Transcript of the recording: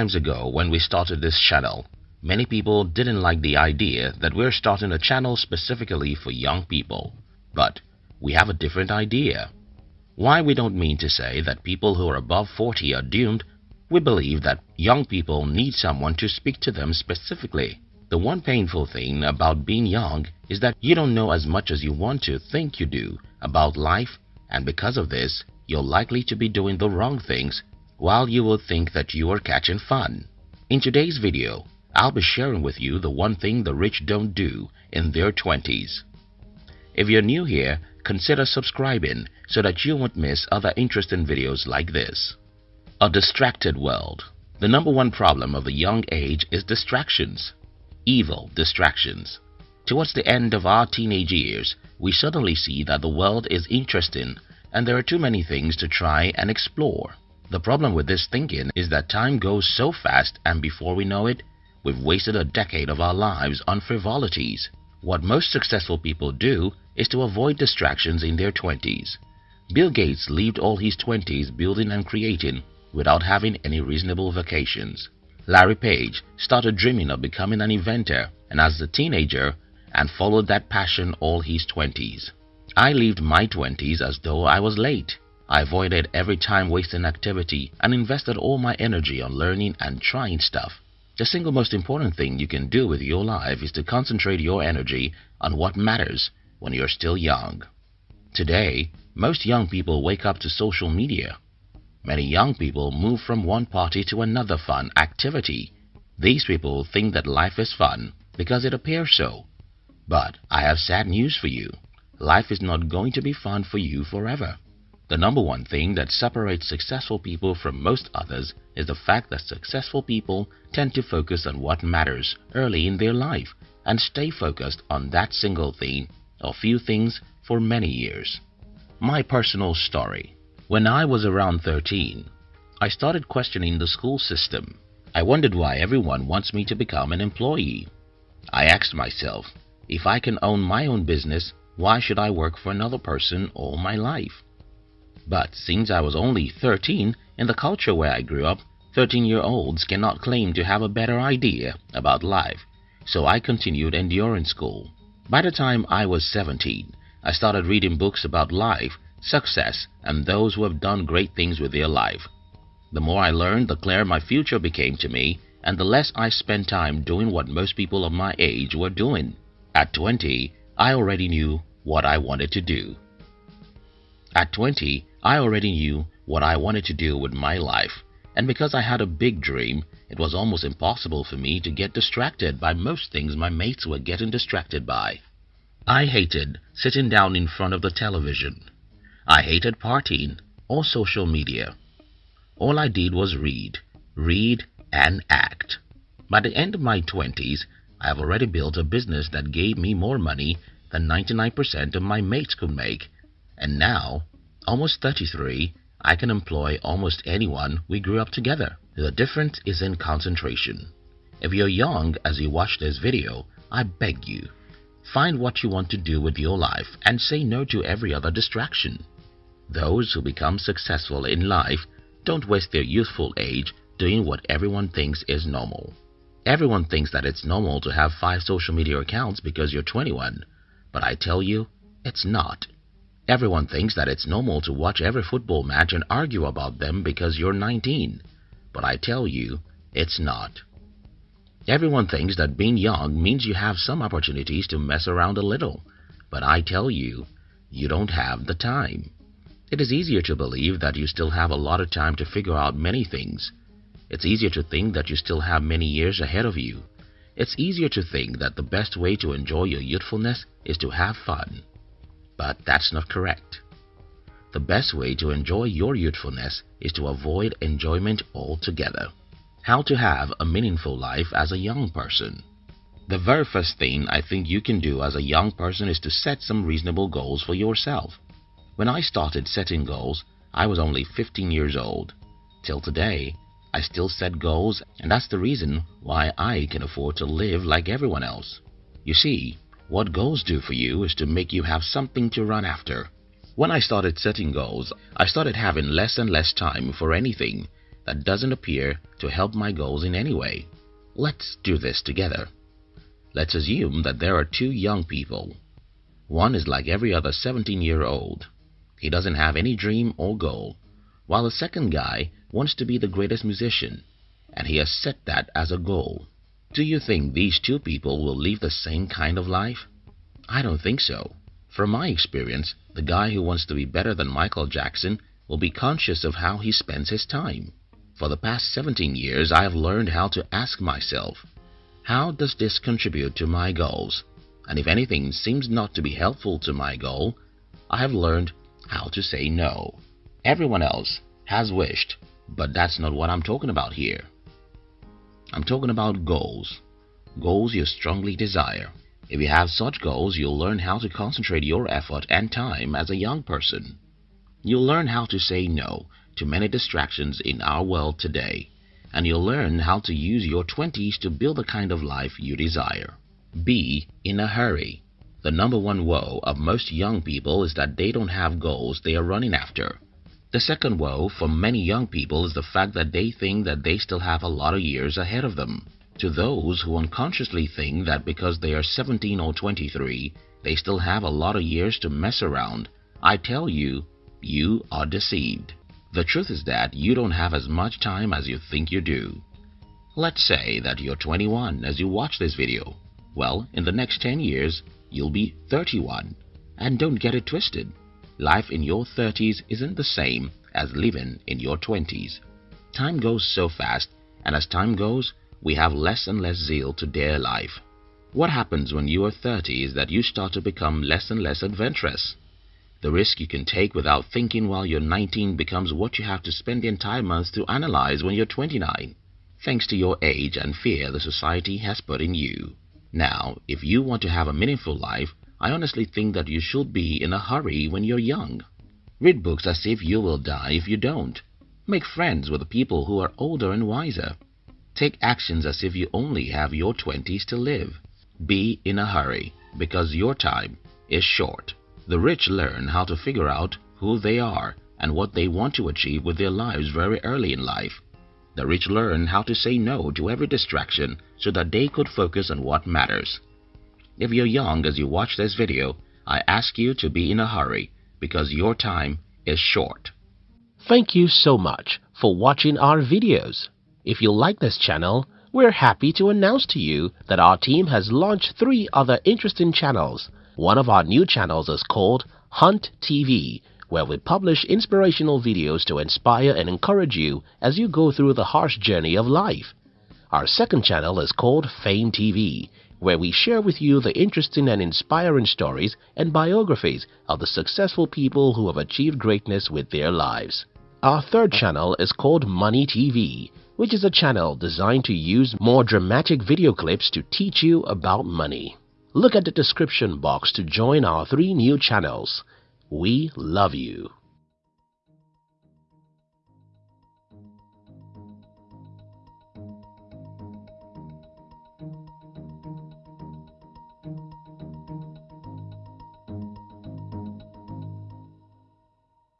Times ago when we started this channel, many people didn't like the idea that we're starting a channel specifically for young people. But we have a different idea. Why we don't mean to say that people who are above 40 are doomed, we believe that young people need someone to speak to them specifically. The one painful thing about being young is that you don't know as much as you want to think you do about life and because of this, you're likely to be doing the wrong things while you will think that you are catching fun. In today's video, I'll be sharing with you the one thing the rich don't do in their 20s. If you're new here, consider subscribing so that you won't miss other interesting videos like this. A distracted world. The number one problem of the young age is distractions evil distractions. Towards the end of our teenage years, we suddenly see that the world is interesting and there are too many things to try and explore. The problem with this thinking is that time goes so fast and before we know it, we've wasted a decade of our lives on frivolities. What most successful people do is to avoid distractions in their 20s. Bill Gates lived all his 20s building and creating without having any reasonable vacations. Larry Page started dreaming of becoming an inventor and as a teenager and followed that passion all his 20s. I lived my 20s as though I was late. I avoided every time-wasting activity and invested all my energy on learning and trying stuff. The single most important thing you can do with your life is to concentrate your energy on what matters when you're still young. Today, most young people wake up to social media Many young people move from one party to another fun activity. These people think that life is fun because it appears so. But I have sad news for you. Life is not going to be fun for you forever. The number one thing that separates successful people from most others is the fact that successful people tend to focus on what matters early in their life and stay focused on that single thing or few things for many years. My personal story when I was around 13, I started questioning the school system. I wondered why everyone wants me to become an employee. I asked myself, if I can own my own business, why should I work for another person all my life? But since I was only 13, in the culture where I grew up, 13-year-olds cannot claim to have a better idea about life, so I continued enduring school. By the time I was 17, I started reading books about life success, and those who have done great things with their life. The more I learned, the clearer my future became to me, and the less I spent time doing what most people of my age were doing. At 20, I already knew what I wanted to do. At 20, I already knew what I wanted to do with my life, and because I had a big dream, it was almost impossible for me to get distracted by most things my mates were getting distracted by. I hated sitting down in front of the television. I hated partying or social media. All I did was read, read and act. By the end of my 20s, I have already built a business that gave me more money than 99% of my mates could make. And now, almost 33, I can employ almost anyone we grew up together. The difference is in concentration. If you're young as you watch this video, I beg you, find what you want to do with your life and say no to every other distraction. Those who become successful in life don't waste their youthful age doing what everyone thinks is normal. Everyone thinks that it's normal to have five social media accounts because you're 21, but I tell you, it's not. Everyone thinks that it's normal to watch every football match and argue about them because you're 19, but I tell you, it's not. Everyone thinks that being young means you have some opportunities to mess around a little, but I tell you, you don't have the time. It is easier to believe that you still have a lot of time to figure out many things. It's easier to think that you still have many years ahead of you. It's easier to think that the best way to enjoy your youthfulness is to have fun. But that's not correct. The best way to enjoy your youthfulness is to avoid enjoyment altogether. How to have a meaningful life as a young person. The very first thing I think you can do as a young person is to set some reasonable goals for yourself. When I started setting goals, I was only 15 years old. Till today, I still set goals and that's the reason why I can afford to live like everyone else. You see, what goals do for you is to make you have something to run after. When I started setting goals, I started having less and less time for anything that doesn't appear to help my goals in any way. Let's do this together. Let's assume that there are two young people. One is like every other 17-year-old. He doesn't have any dream or goal, while the second guy wants to be the greatest musician, and he has set that as a goal. Do you think these two people will live the same kind of life? I don't think so. From my experience, the guy who wants to be better than Michael Jackson will be conscious of how he spends his time. For the past 17 years, I have learned how to ask myself, how does this contribute to my goals? And if anything seems not to be helpful to my goal, I have learned how to say no. Everyone else has wished, but that's not what I'm talking about here. I'm talking about goals. Goals you strongly desire. If you have such goals, you'll learn how to concentrate your effort and time as a young person. You'll learn how to say no to many distractions in our world today, and you'll learn how to use your 20s to build the kind of life you desire. Be in a hurry. The number one woe of most young people is that they don't have goals they are running after. The second woe for many young people is the fact that they think that they still have a lot of years ahead of them. To those who unconsciously think that because they are 17 or 23, they still have a lot of years to mess around, I tell you, you are deceived. The truth is that you don't have as much time as you think you do. Let's say that you're 21 as you watch this video. Well, in the next 10 years, you'll be 31. And don't get it twisted. Life in your 30s isn't the same as living in your 20s. Time goes so fast, and as time goes, we have less and less zeal to dare life. What happens when you are 30 is that you start to become less and less adventurous. The risk you can take without thinking while you're 19 becomes what you have to spend the entire month to analyze when you're 29, thanks to your age and fear the society has put in you. Now, if you want to have a meaningful life, I honestly think that you should be in a hurry when you're young. Read books as if you will die if you don't. Make friends with people who are older and wiser. Take actions as if you only have your 20s to live. Be in a hurry because your time is short. The rich learn how to figure out who they are and what they want to achieve with their lives very early in life. The rich learn how to say no to every distraction so that they could focus on what matters. If you're young as you watch this video, I ask you to be in a hurry because your time is short. Thank you so much for watching our videos. If you like this channel, we're happy to announce to you that our team has launched three other interesting channels. One of our new channels is called Hunt TV, where we publish inspirational videos to inspire and encourage you as you go through the harsh journey of life. Our second channel is called Fame TV, where we share with you the interesting and inspiring stories and biographies of the successful people who have achieved greatness with their lives. Our third channel is called Money TV, which is a channel designed to use more dramatic video clips to teach you about money. Look at the description box to join our three new channels. We love you.